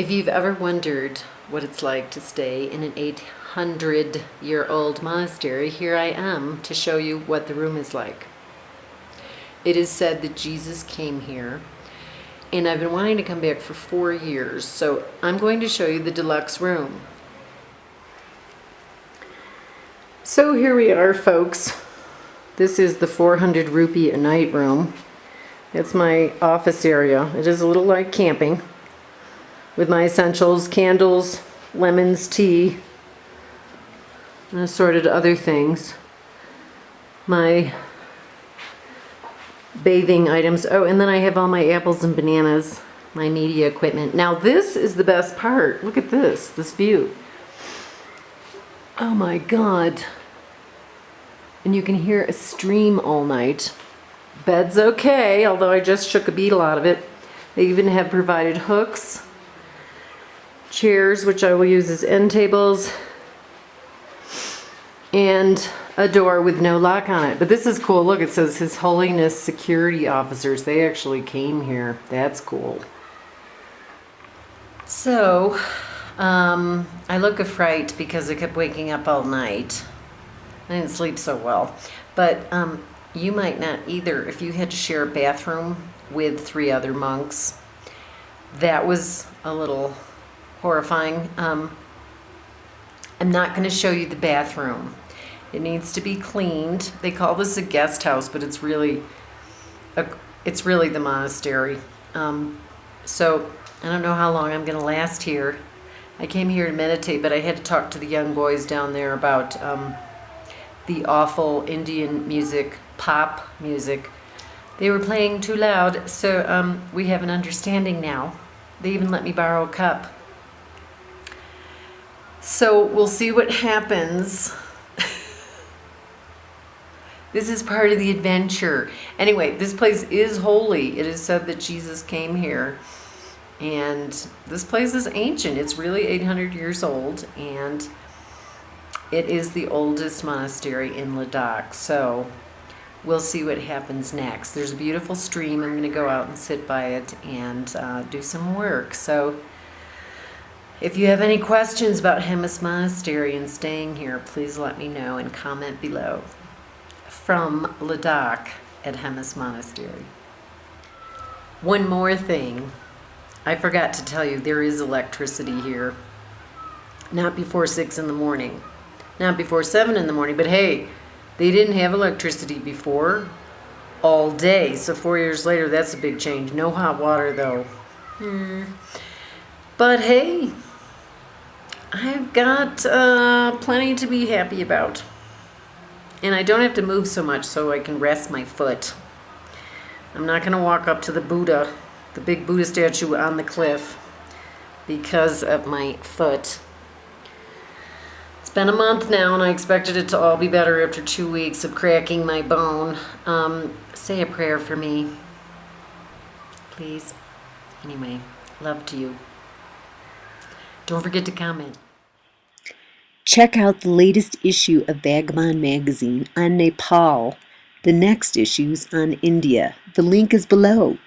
If you've ever wondered what it's like to stay in an 800 year old monastery, here I am to show you what the room is like. It is said that Jesus came here and I've been wanting to come back for four years, so I'm going to show you the deluxe room. So here we are, folks. This is the 400 rupee a night room. It's my office area. It is a little like camping with my essentials, candles, lemons, tea, and assorted other things. My bathing items. Oh, and then I have all my apples and bananas, my media equipment. Now this is the best part. Look at this, this view. Oh my God. And you can hear a stream all night. Bed's okay, although I just shook a beetle out of it. They even have provided hooks, chairs, which I will use as end tables, and a door with no lock on it. But this is cool. Look, it says His Holiness Security Officers. They actually came here. That's cool. So, um, I look a fright because I kept waking up all night. I didn't sleep so well. But um, you might not either if you had to share a bathroom with three other monks. That was a little horrifying. Um, I'm not going to show you the bathroom. It needs to be cleaned. They call this a guest house, but it's really, a, it's really the monastery. Um, so I don't know how long I'm going to last here. I came here to meditate, but I had to talk to the young boys down there about um, the awful Indian music, pop music. They were playing too loud, so um, we have an understanding now. They even let me borrow a cup. So we'll see what happens. this is part of the adventure. Anyway, this place is holy. It is said that Jesus came here. And this place is ancient. It's really 800 years old. And it is the oldest monastery in Ladakh. So we'll see what happens next. There's a beautiful stream. I'm going to go out and sit by it and uh, do some work. So if you have any questions about Hemis Monastery and staying here, please let me know and comment below. From Ladakh at Hemis Monastery. One more thing. I forgot to tell you, there is electricity here. Not before 6 in the morning. Not before 7 in the morning, but hey, they didn't have electricity before all day. So four years later, that's a big change. No hot water, though. Hmm. But hey, I've got uh, plenty to be happy about. And I don't have to move so much so I can rest my foot. I'm not going to walk up to the Buddha, the big Buddha statue on the cliff because of my foot. It's been a month now and I expected it to all be better after two weeks of cracking my bone. Um, say a prayer for me. Please. Anyway, love to you. Don't forget to comment. Check out the latest issue of Vagabond magazine on Nepal. The next issue's on India. The link is below.